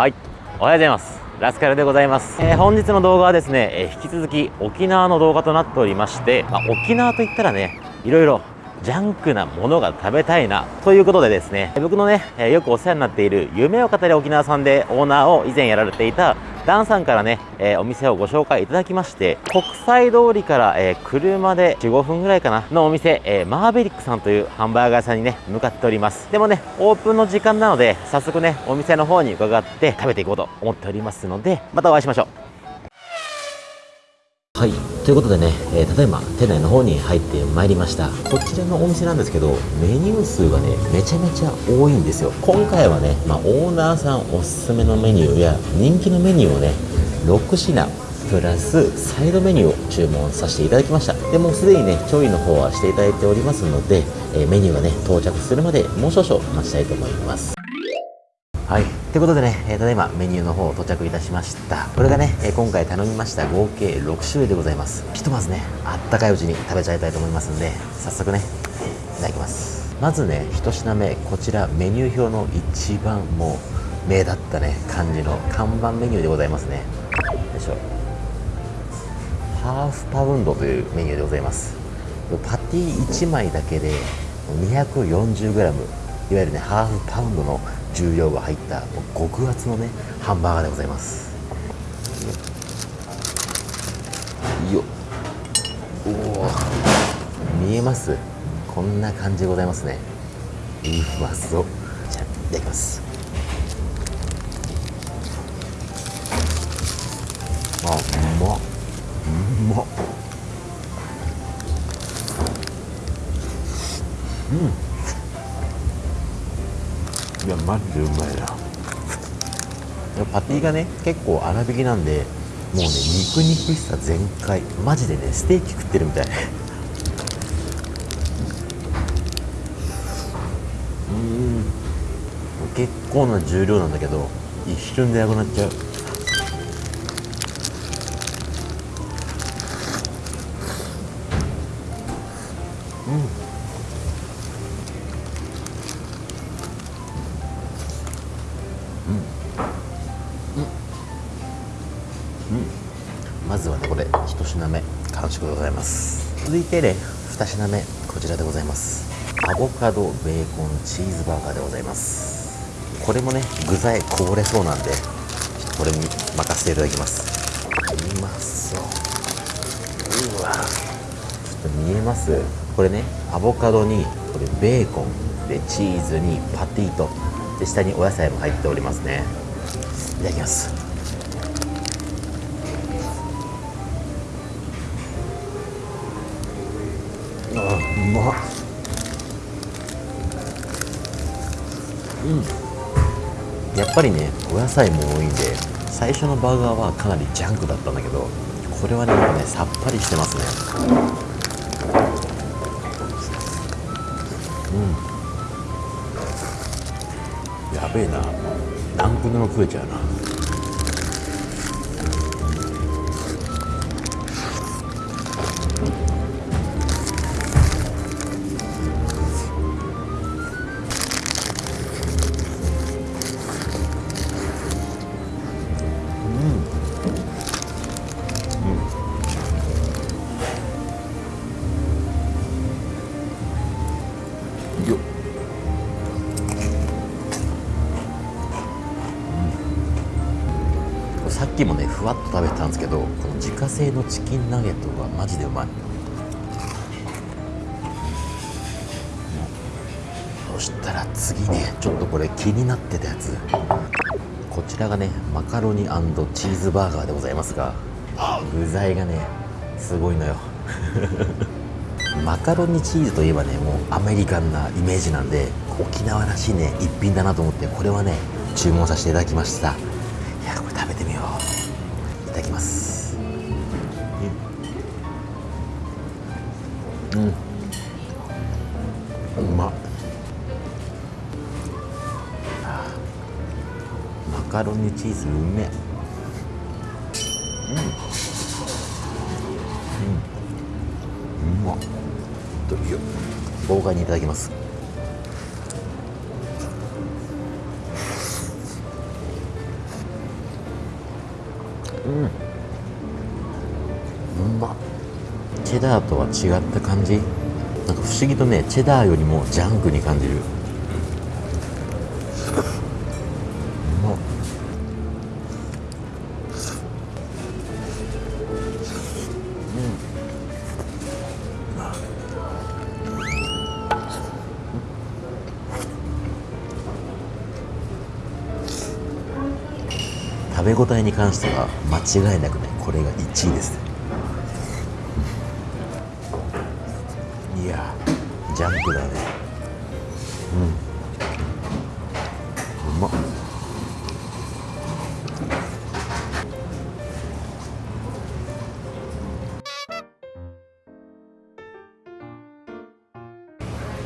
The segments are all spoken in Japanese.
はい。おはようございます。ラスカルでございます、えー、本日の動画はですね、えー、引き続き沖縄の動画となっておりまして、まあ、沖縄といったらねいろいろジャンクなものが食べたいなということでですね僕のね、え、よくお世話になっている夢を語り沖縄さんでオーナーを以前やられていたダンさんからね、えー、お店をご紹介いただきまして国際通りから、えー、車で15分ぐらいかなのお店、えー、マーベリックさんというハンバーガー屋さんにね向かっております。でもねオープンの時間なので早速ねお店の方に伺って食べていこうと思っておりますのでまたお会いしましょう。はい。ということでね、えー、ただいま店内の方に入ってまいりました。こちらのお店なんですけどメニュー数がねめちゃめちゃ多いんですよ。今回はね、まあ、オーナーさんおすすめのメニューや人気のメニューをね6品プラスサイドメニューを注文させていただきました。でもうすでにね調理の方はしていただいておりますので、えー、メニューがね到着するまでもう少々待ちたいと思います。はい。ということでね、えー、ただいまメニューの方到着いたしました。これがね、えー、今回頼みました合計6種類でございます。ひとまずねあったかいうちに食べちゃいたいと思いますんで早速ねいただきます。まずね1品目こちらメニュー表の一番もう目立ったね感じの看板メニューでございますね。よいしょ。ハーフパウンドというメニューでございます。パティ1枚だけで 240g いわゆるねハーフパウンドの重量が入った極厚のねハンバーガーでございます。よおお見えます？こんな感じでございますね。うまそうじゃあいただきます。あうまっ。うまっ。うん。いやマジでうまいな。パティがね結構粗挽きなんでもうね肉肉しさ全開。マジでねステーキ食ってるみたい。うん。結構な重量なんだけど一瞬でなくなっちゃう。うん。目完食でございます。続いてね2品目こちらでございます。アボカドベーコンチーズバーガーでございます。これもね具材こぼれそうなんでこれに任せていただきます。うまそううわ。ちょっと見えます？これねアボカドにこれベーコンでチーズにパティとで下にお野菜も入っておりますね。いただきます。まうん。やっぱりねお野菜も多いんで最初のバーガーはかなりジャンクだったんだけどこれはねねさっぱりしてますね。うん。やべえな。何個でも食えちゃうな。ですけどこの自家製のチキンナゲットがマジでうまい。そしたら次ねちょっとこれ気になってたやつ。こちらがねマカロニチーズバーガーでございますが具材がねすごいのよ。マカロニチーズといえばねもうアメリカンなイメージなんで沖縄らしいね一品だなと思ってこれはね注文させていただきました。いやこれ食べてみよう。ただきます。うん。うまっ。マカロニチーズうめうん。うん。うまっ。豪快にいただきますうん。うまチェダーとは違った感じ？なんか不思議とねチェダーよりもジャンクに感じる。応えに関しては間違いなくねこれが1位ですいやジャンプだね。うん。うまっ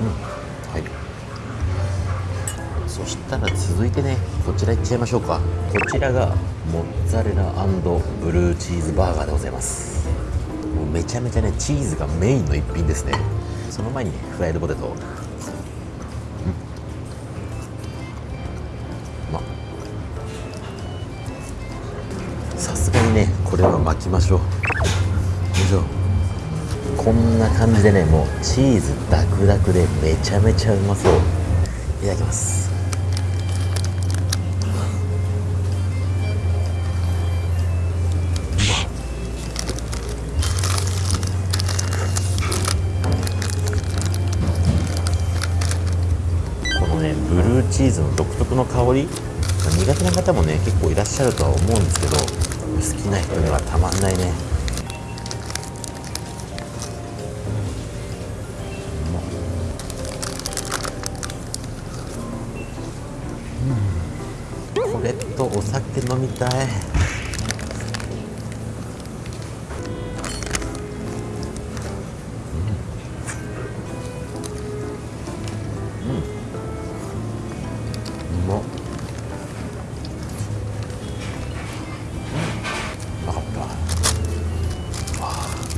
うん。はい。そしたら続いてねこちらいっちゃいましょうか。こちらがモッツァレラブルーチーズバーガーでございます。もうめちゃめちゃねチーズがメインの一品ですね。その前にフライドポテト。うん。ま。さすがにねこれは巻きましょう。よいしょ。こんな感じでねもうチーズダクダクでめちゃめちゃうまそう。いただきます。ーズの独特の香り。まあ苦手な方もね結構いらっしゃるとは思うんですけど好きな人にはたまんないね。うん。これとお酒飲みたい。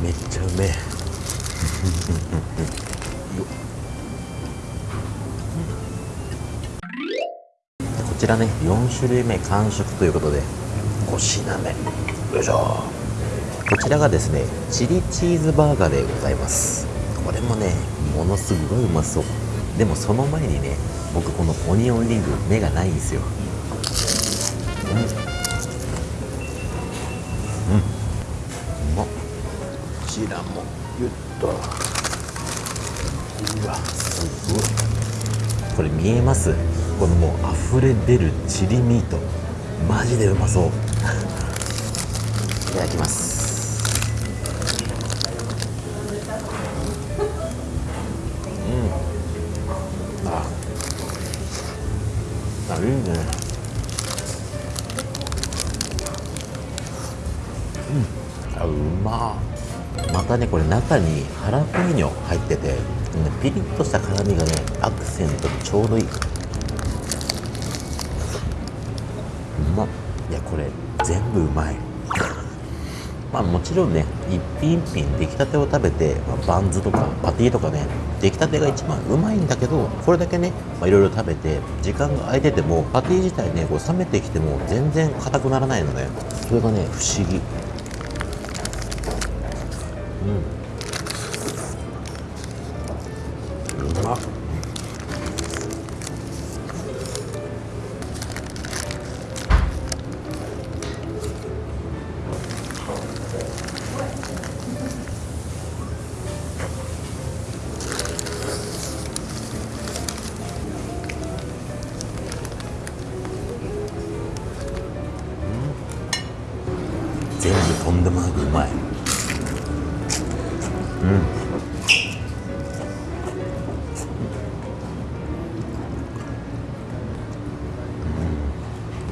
めっちゃうめえ。こちらね4種類目完食ということで5品目。よいしょ。こちらがですねチリチーズバーガーでございます。これもねものすごいうまそう。でもその前にね僕このオニオンリング目がないんですよ。うんもゆっと。うわすごい。これ見えます？このもう溢れ出るチリミート。マジでうまそう。いただきます。うん。ああいいねたねこれ中にハラペーニョ入っててピリッとした辛みがねアクセントにちょうどいい。うまっ。いやこれ全部うまい。まあもちろんね一品一品出来たてを食べて、まあ、バンズとかパティとかね出来たてが一番うまいんだけどこれだけねいろいろ食べて時間が空いててもパティ自体ねこう冷めてきても全然硬くならないのね。それがね不思議。うん。うまっ。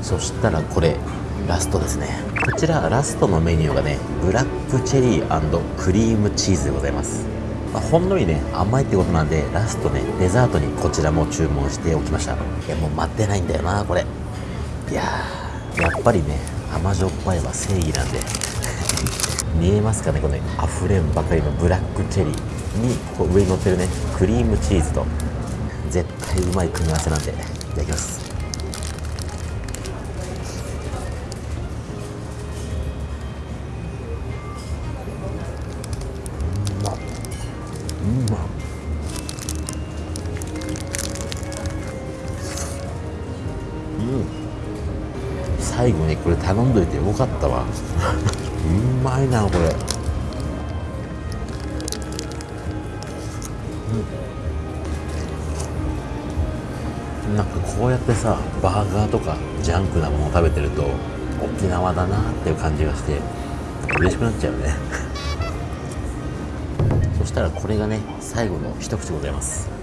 そしたらこれラストですね。こちらラストのメニューがねブラックチェリークリームチーズでございます、まあほんのりね甘いってことなんでラストねデザートにこちらも注文しておきました。いやもう待ってないんだよなこれ。いややっぱりね甘じょっぱいは正義なんで。見えますかねこの溢れんばかりのブラックチェリーにこう上に乗ってるねクリームチーズと絶対うまい組み合わせなんでいただきます。うん。最後にこれ頼んどいてよかったわ。うまいなこれ。うん。なんかこうやってさバーガーとかジャンクなものを食べてると沖縄だなっていう感じがして嬉しくなっちゃうね。したらこれがね最後の一口でございます。